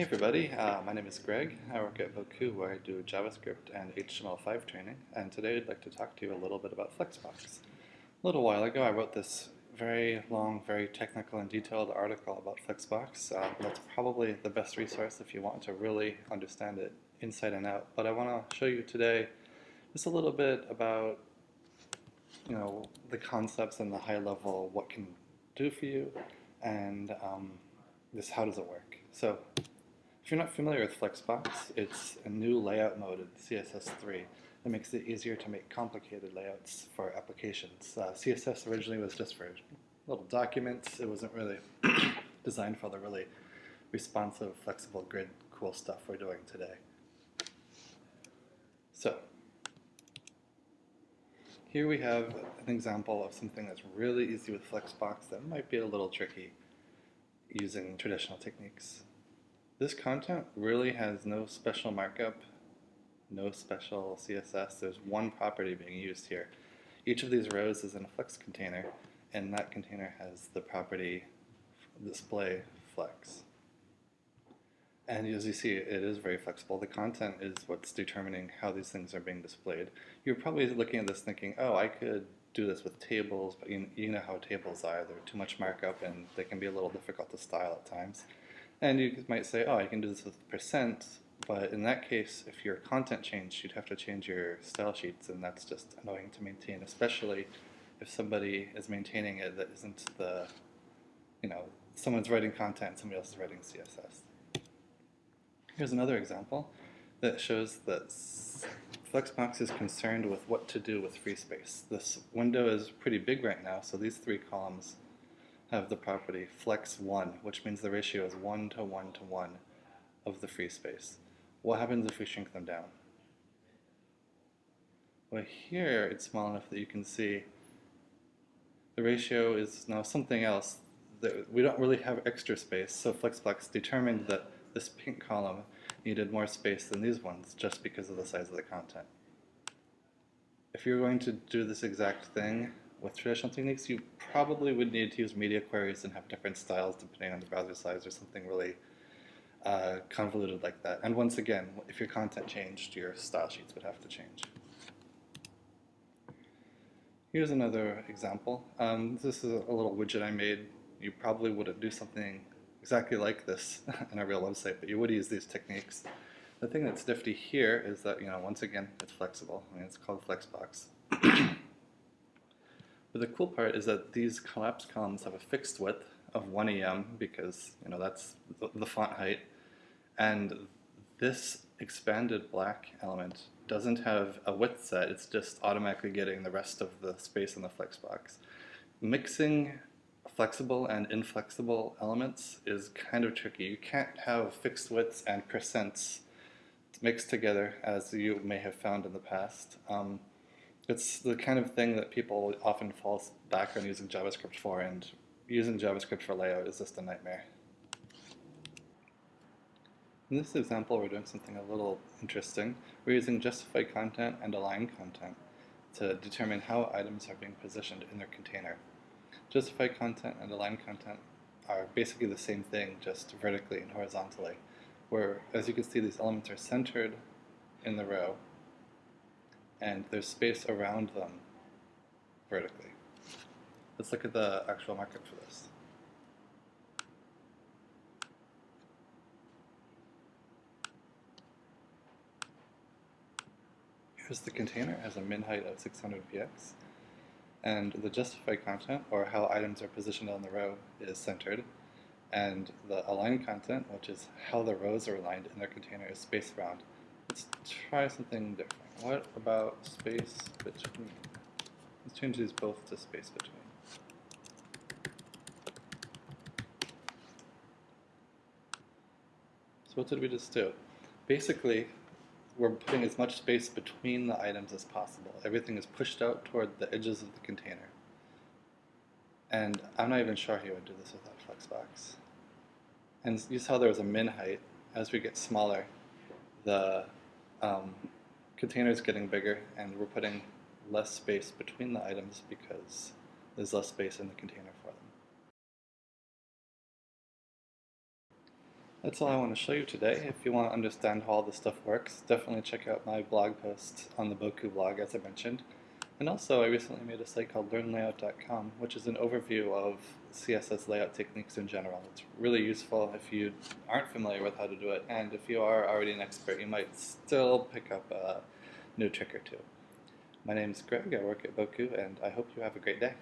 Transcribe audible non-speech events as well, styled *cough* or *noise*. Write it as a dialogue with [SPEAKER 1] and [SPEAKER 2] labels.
[SPEAKER 1] Hey everybody, uh, my name is Greg. I work at Bocoup where I do JavaScript and HTML5 training and today I'd like to talk to you a little bit about Flexbox. A little while ago I wrote this very long, very technical and detailed article about Flexbox. Uh, that's probably the best resource if you want to really understand it inside and out. But I want to show you today just a little bit about you know the concepts and the high level, what can do for you, and um, just how does it work. So if you're not familiar with Flexbox, it's a new layout mode in CSS3 that makes it easier to make complicated layouts for applications. Uh, CSS originally was just for little documents. It wasn't really *coughs* designed for the really responsive, flexible grid cool stuff we're doing today. So, here we have an example of something that's really easy with Flexbox that might be a little tricky using traditional techniques. This content really has no special markup, no special CSS. There's one property being used here. Each of these rows is in a flex container, and that container has the property display flex. And as you see, it is very flexible. The content is what's determining how these things are being displayed. You're probably looking at this thinking, oh, I could do this with tables, but you, you know how tables are. They're too much markup and they can be a little difficult to style at times. And you might say, oh, I can do this with percent, but in that case, if your content changed, you'd have to change your style sheets, and that's just annoying to maintain, especially if somebody is maintaining it that isn't the, you know, someone's writing content, somebody else is writing CSS. Here's another example that shows that Flexbox is concerned with what to do with free space. This window is pretty big right now, so these three columns have the property flex1, which means the ratio is 1 to 1 to 1 of the free space. What happens if we shrink them down? Well, here it's small enough that you can see the ratio is now something else. That we don't really have extra space, so Flexbox determined that this pink column needed more space than these ones just because of the size of the content. If you're going to do this exact thing, with traditional techniques, you probably would need to use media queries and have different styles depending on the browser size or something really uh, convoluted like that. And once again, if your content changed, your style sheets would have to change. Here's another example. Um, this is a little widget I made. You probably wouldn't do something exactly like this *laughs* in a real website, but you would use these techniques. The thing that's nifty here is that, you know, once again, it's flexible. I mean, it's called Flexbox. But the cool part is that these collapse columns have a fixed width of 1 em because you know that's the, the font height, and this expanded black element doesn't have a width set, it's just automatically getting the rest of the space in the flexbox. Mixing flexible and inflexible elements is kind of tricky. You can't have fixed widths and percents mixed together as you may have found in the past. Um, it's the kind of thing that people often fall back on using JavaScript for, and using JavaScript for layout is just a nightmare. In this example, we're doing something a little interesting. We're using justified content and align content to determine how items are being positioned in their container. Justified content and align content are basically the same thing, just vertically and horizontally, where, as you can see, these elements are centered in the row, and there's space around them vertically. Let's look at the actual markup for this. Here's the container, has a min height of 600 px, and the justified content, or how items are positioned on the row, is centered, and the align content, which is how the rows are aligned in their container, is spaced around. Let's try something different. What about space between? Let's change these both to space between. So what did we just do? Basically, we're putting as much space between the items as possible. Everything is pushed out toward the edges of the container. And I'm not even sure how you would do this without Flexbox. And you saw there was a min height. As we get smaller, the um, container is getting bigger and we're putting less space between the items because there's less space in the container for them. That's all I want to show you today. If you want to understand how all this stuff works, definitely check out my blog post on the Bocoup blog, as I mentioned. And also, I recently made a site called LearnLayout.com, which is an overview of CSS layout techniques in general. It's really useful if you aren't familiar with how to do it, and if you are already an expert, you might still pick up a new trick or two. My name is Greg, I work at Bocoup, and I hope you have a great day.